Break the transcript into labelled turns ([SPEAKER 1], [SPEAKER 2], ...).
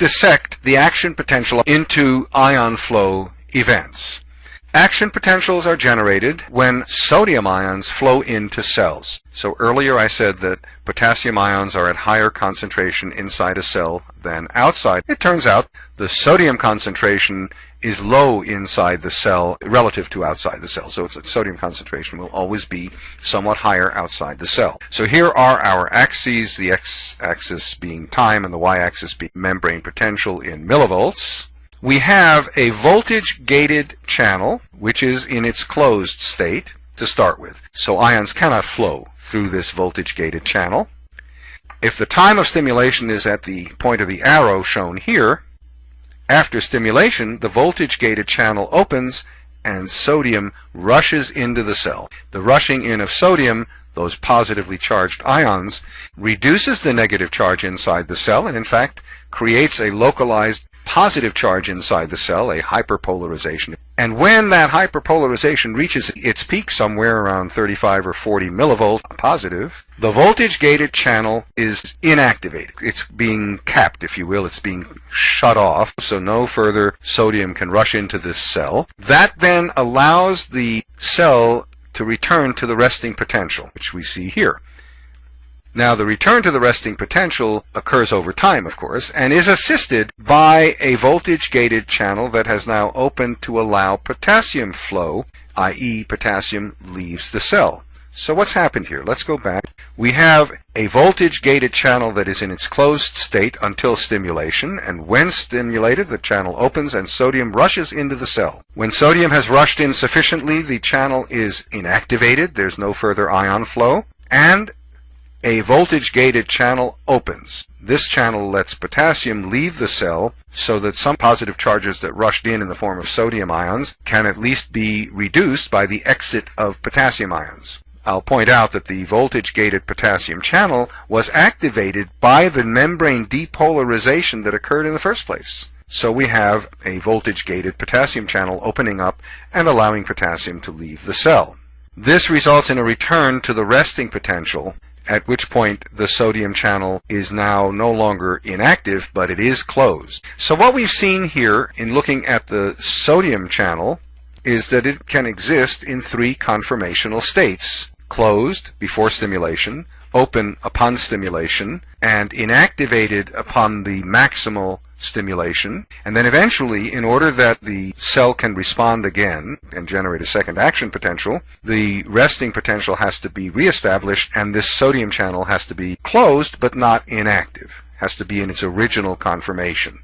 [SPEAKER 1] dissect the action potential into ion flow events. Action potentials are generated when sodium ions flow into cells. So earlier I said that potassium ions are at higher concentration inside a cell than outside. It turns out the sodium concentration is low inside the cell relative to outside the cell. So its sodium concentration will always be somewhat higher outside the cell. So here are our axes, the x-axis being time and the y-axis being membrane potential in millivolts we have a voltage gated channel which is in its closed state to start with. So ions cannot flow through this voltage gated channel. If the time of stimulation is at the point of the arrow shown here, after stimulation the voltage gated channel opens and sodium rushes into the cell. The rushing in of sodium those positively charged ions, reduces the negative charge inside the cell and in fact creates a localized positive charge inside the cell, a hyperpolarization. And when that hyperpolarization reaches its peak somewhere around 35 or 40 millivolt positive, the voltage gated channel is inactivated. It's being capped, if you will. It's being shut off, so no further sodium can rush into this cell. That then allows the cell to return to the resting potential, which we see here. Now, the return to the resting potential occurs over time, of course, and is assisted by a voltage-gated channel that has now opened to allow potassium flow, i.e. potassium leaves the cell. So what's happened here? Let's go back. We have a voltage-gated channel that is in its closed state until stimulation, and when stimulated, the channel opens and sodium rushes into the cell. When sodium has rushed in sufficiently, the channel is inactivated, there's no further ion flow, and a voltage-gated channel opens. This channel lets potassium leave the cell so that some positive charges that rushed in in the form of sodium ions can at least be reduced by the exit of potassium ions. I'll point out that the voltage-gated potassium channel was activated by the membrane depolarization that occurred in the first place. So we have a voltage-gated potassium channel opening up and allowing potassium to leave the cell. This results in a return to the resting potential at which point the sodium channel is now no longer inactive, but it is closed. So what we've seen here in looking at the sodium channel is that it can exist in three conformational states. Closed before stimulation, open upon stimulation, and inactivated upon the maximal stimulation. And then eventually, in order that the cell can respond again and generate a second action potential, the resting potential has to be reestablished and this sodium channel has to be closed but not inactive, has to be in its original conformation.